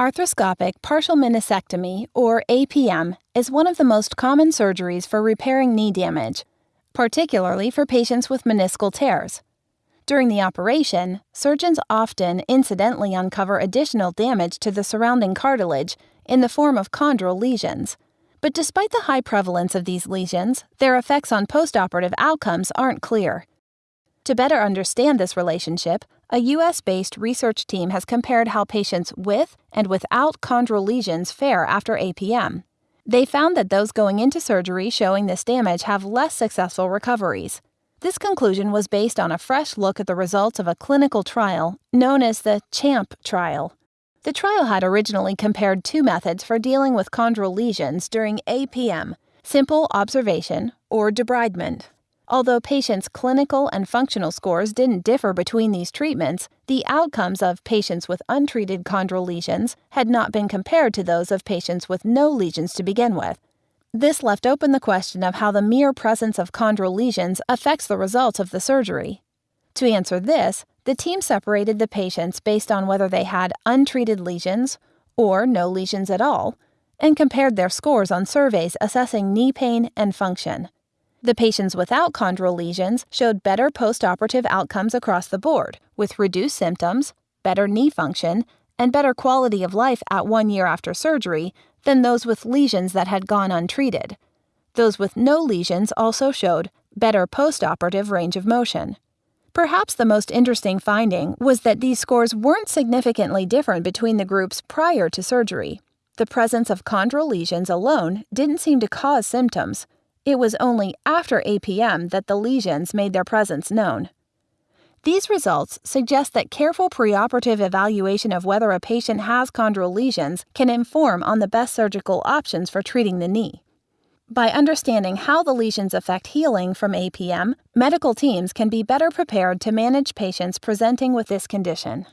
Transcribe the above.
Arthroscopic partial meniscectomy, or APM, is one of the most common surgeries for repairing knee damage, particularly for patients with meniscal tears. During the operation, surgeons often incidentally uncover additional damage to the surrounding cartilage in the form of chondral lesions. But despite the high prevalence of these lesions, their effects on postoperative outcomes aren't clear. To better understand this relationship, a US based research team has compared how patients with and without chondral lesions fare after APM. They found that those going into surgery showing this damage have less successful recoveries. This conclusion was based on a fresh look at the results of a clinical trial known as the CHAMP trial. The trial had originally compared two methods for dealing with chondral lesions during APM simple observation or debridement. Although patients' clinical and functional scores didn't differ between these treatments, the outcomes of patients with untreated chondral lesions had not been compared to those of patients with no lesions to begin with. This left open the question of how the mere presence of chondral lesions affects the results of the surgery. To answer this, the team separated the patients based on whether they had untreated lesions or no lesions at all, and compared their scores on surveys assessing knee pain and function. The patients without chondral lesions showed better postoperative outcomes across the board, with reduced symptoms, better knee function, and better quality of life at one year after surgery than those with lesions that had gone untreated. Those with no lesions also showed better postoperative range of motion. Perhaps the most interesting finding was that these scores weren't significantly different between the groups prior to surgery. The presence of chondral lesions alone didn't seem to cause symptoms, it was only after APM that the lesions made their presence known. These results suggest that careful preoperative evaluation of whether a patient has chondral lesions can inform on the best surgical options for treating the knee. By understanding how the lesions affect healing from APM, medical teams can be better prepared to manage patients presenting with this condition.